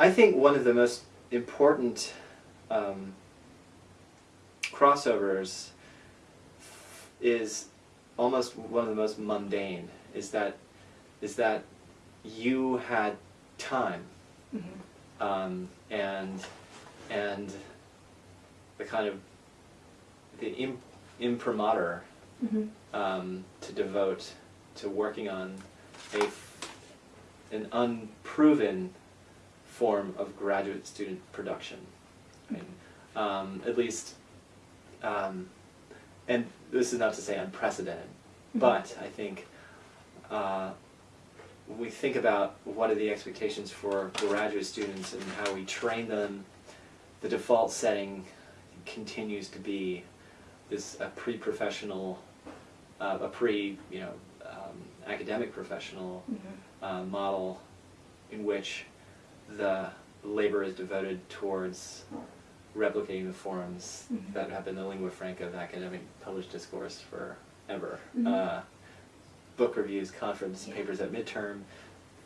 I think one of the most important um, crossovers is almost one of the most mundane. Is that is that you had time Mm-hmm. um, and and the kind of the im- imprimatur Mm-hmm. um, to devote to working on a an unproven form of graduate student production. Right? Um, at least, um, and this is not to say unprecedented, but I think uh, when we think about what are the expectations for graduate students and how we train them, the default setting continues to be this a pre-professional, uh, a pre, you know, um, academic professional Mm-hmm. uh, model in which the labor is devoted towards replicating the forms Mhm. that have been the lingua franca of academic published discourse forever. Mhm. Uh, book reviews, conference Yeah. papers at midterm,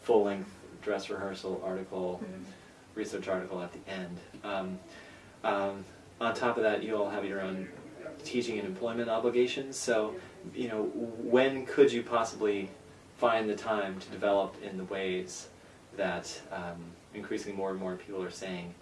full-length dress rehearsal article, Mhm. research article at the end. Um, um, on top of that, you all have your own teaching and employment obligations. So, you know, when could you possibly find the time to develop in the ways that um, increasingly more and more people are saying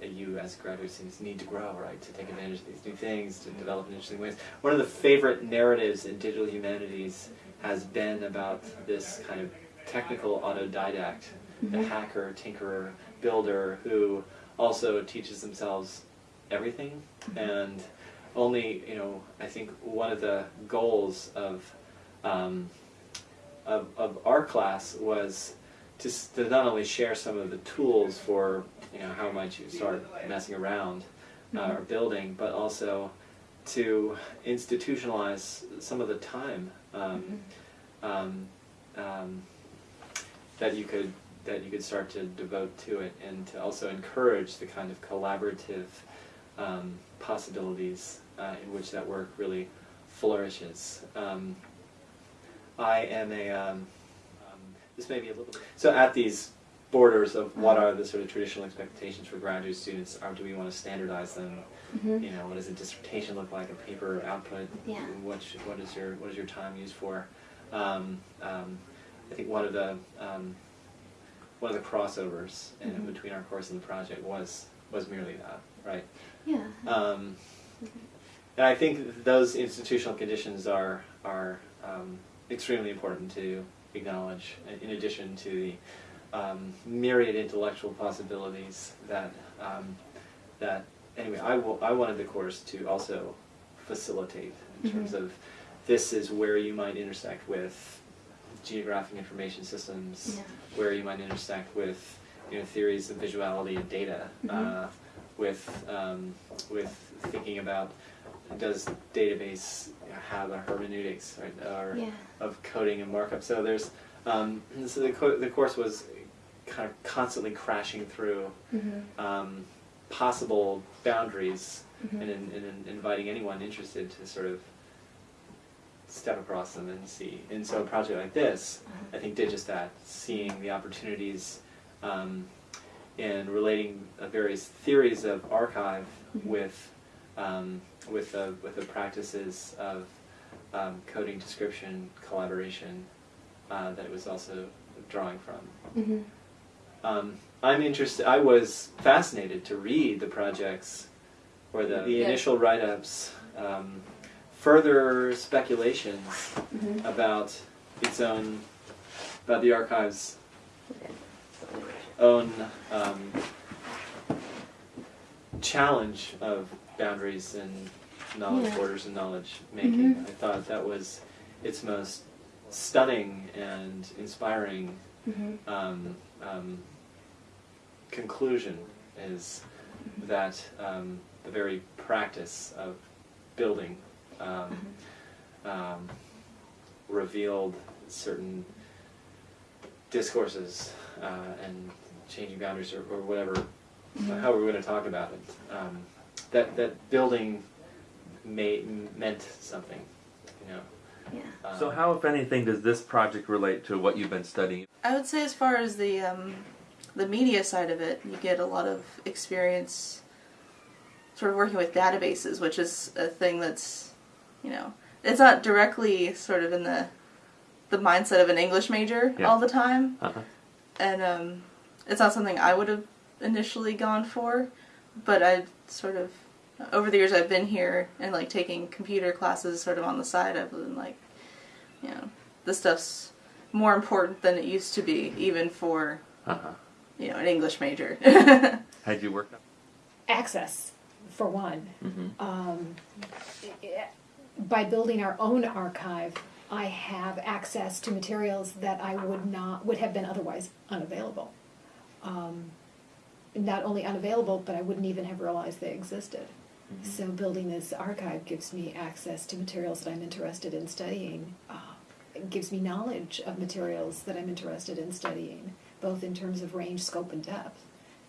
that you as graduate students need to grow, right? To take advantage of these new things, to develop in interesting ways. One of the favorite narratives in digital humanities has been about this kind of technical autodidact, the Mhm. hacker, tinkerer, builder, who also teaches themselves everything and only you know I think one of the goals of um, of, of our class was to, to not only share some of the tools for you know how might you start messing around uh, or building, but also to institutionalize some of the time um, um, um, that you could that you could start to devote to it, and to also encourage the kind of collaborative um, possibilities uh, in which that work really flourishes. Um, I am a this may be a little bit so at these borders of what are the sort of traditional expectations for graduate students are do we want to standardize them Mhm. you know what does a dissertation look like a paper output Yeah. what should, what is your what is your time used for um, um, I think one of the um, one of the crossovers in, Mhm. between our course and the project was was merely that right Yeah. um, and I think those institutional conditions are are um, extremely important to acknowledge. In addition to the um, myriad intellectual possibilities that um, that anyway, I will, I wanted the course to also facilitate in terms Mhm. of this is where you might intersect with geographic information systems, Yeah. where you might intersect with you know theories of visuality and data, Mhm. uh, with um, with thinking about does database have a hermeneutics right, or Yeah. of coding and markup. So there's um, so the co- the course was kind of constantly crashing through Mhm. um, possible boundaries and, in, and in inviting anyone interested to sort of step across them and see. And so a project like this, Uh-huh. I think, did just that, seeing the opportunities um, in relating uh, various theories of archive Mhm. with um, with the with the practices of um, coding, description, collaboration uh, that it was also drawing from. Mhm. Um, I'm interested. I was fascinated to read the projects or the, the Yeah. initial write-ups, um, further speculations Mhm. about its own, about the archive's own um, challenge of boundaries and knowledge Yeah. borders and knowledge making. Mhm. I thought that was its most stunning and inspiring Mhm. um, um, conclusion is that um, the very practice of building um, um, revealed certain discourses uh, and changing boundaries or, or whatever, Mhm. how we're going to talk about it. That that building may, meant something, you know. Yeah. Um, So how, if anything, does this project relate to what you've been studying? I would say as far as the um, the media side of it, you get a lot of experience sort of working with databases, which is a thing that's, you know, it's not directly sort of in the the mindset of an English major Yeah. all the time, Uh-huh. and um, it's not something I would have initially gone for, but I sort of over the years I've been here and like taking computer classes sort of on the side. I've been like, you know, this stuff's more important than it used to be, even for Uh-huh. you know an English major. How'd you work? access, for one. Mm-hmm. Um, by building our own archive, I have access to materials that I would not would have been otherwise unavailable. Um, not only unavailable, but I wouldn't even have realized they existed. So building this archive gives me access to materials that I'm interested in studying. Uh, it gives me knowledge of materials that I'm interested in studying, both in terms of range, scope, and depth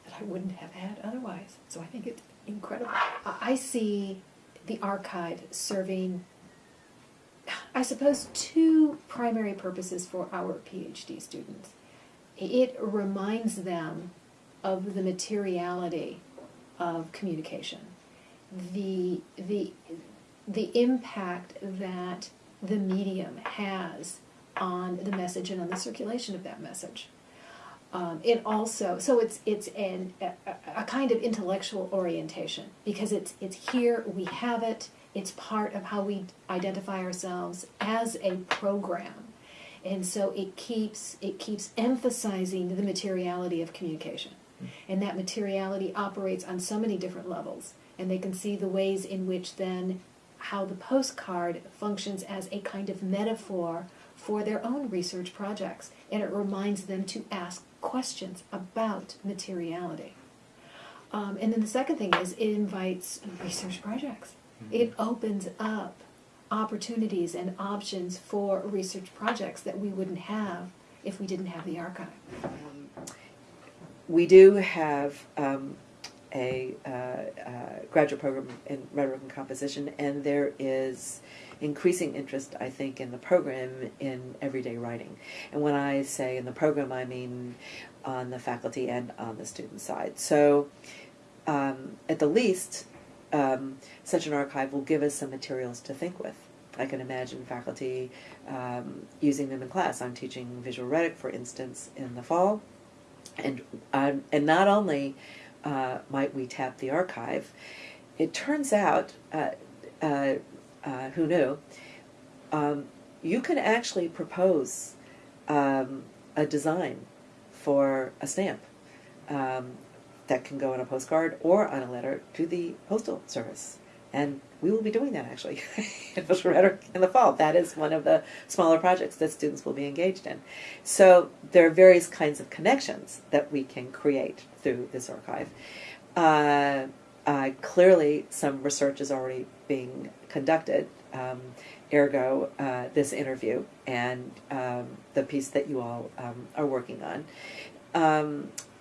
that I wouldn't have had otherwise. So I think it's incredible. I see the archive serving, I suppose, two primary purposes for our PhD students. It reminds them of the materiality of communication, the the the impact that the medium has on the message and on the circulation of that message. Um, it also so it's it's an, a, a- kind of intellectual orientation because it's it's here we have it it's part of how we identify ourselves as a program. And so it keeps it keeps emphasizing the materiality of communication and that materiality operates on so many different levels. And they can see the ways in which then how the postcard functions as a kind of metaphor for their own research projects. And it reminds them to ask questions about materiality. Um, and then the second thing is it invites research projects. It opens up opportunities and options for research projects that we wouldn't have if we didn't have the archive we do have um, a uh, uh, graduate program in rhetoric and composition, and there is increasing interest, I think, in the program in everyday writing. And when I say in the program, I mean on the faculty and on the student side. So, um, at the least, um, such an archive will give us some materials to think with. I can imagine faculty um, using them in class. I'm teaching visual rhetoric, for instance, in the fall and um, and not only uh, might we tap the archive, it turns out, uh, uh, uh, who knew, um, you can actually propose um, a design for a stamp um, that can go on a postcard or on a letter to the postal service. And we will be doing that actually in Visual Rhetoric in the fall. That is one of the smaller projects that students will be engaged in. So there are various kinds of connections that we can create through this archive. Uh, uh, clearly, some research is already being conducted, um, ergo, uh, this interview and um, the piece that you all um, are working on.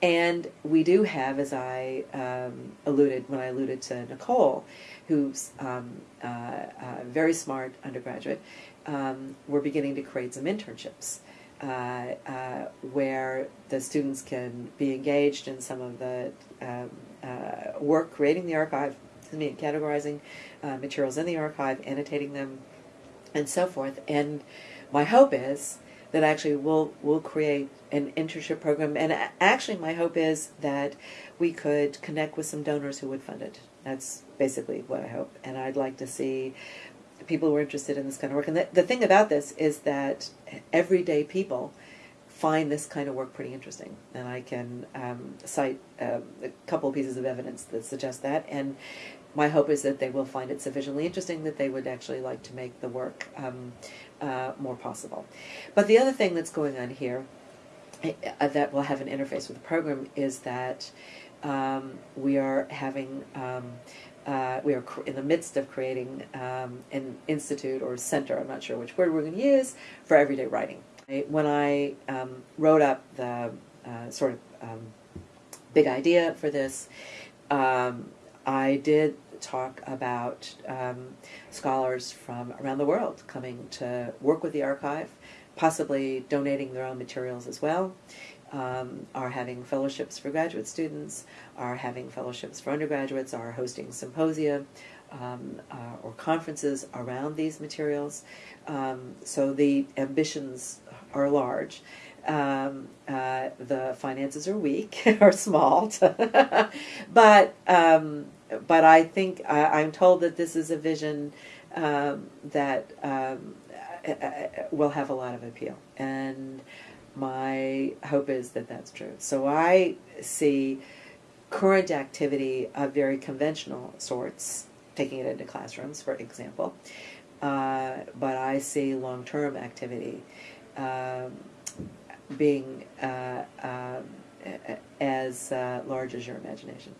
And we do have, as I um, alluded when I alluded to Nicole, who's um, uh, very smart undergraduate, um, we're beginning to create some internships uh, uh, where the students can be engaged in some of the um, uh, work creating the archive, me, categorizing uh, materials in the archive, annotating them, and so forth. And my hope is that actually we'll we'll create an internship program, and actually my hope is that we could connect with some donors who would fund it. That's basically what I hope, and I'd like to see people who are interested in this kind of work. And the, the thing about this is that everyday people find this kind of work pretty interesting, and I can um, cite um, a couple pieces of evidence that suggest that. And my hope is that they will find it sufficiently interesting that they would actually like to make the work um, uh, more possible. But the other thing that's going on here uh, that will have an interface with the program is that um, we are having um, uh, we are in the midst of creating um, an institute or center. I'm not sure which word we're going to use for everyday writing. When I um, wrote up the uh, sort of um, big idea for this, um, I did talk about um, scholars from around the world coming to work with the archive, possibly donating their own materials as well. um, are having fellowships for graduate students, are having fellowships for undergraduates, are hosting symposia um, uh, or conferences around these materials. Um, so the ambitions are large. Um, uh, the finances are weak or small, but um, but I think I, I'm told that this is a vision um, that um, uh, uh, will have a lot of appeal, and my hope is that that's true. So I see current activity of very conventional sorts, taking it into classrooms, for example, uh, but I see long-term activity um, being uh, um, a- as uh, large as your imagination.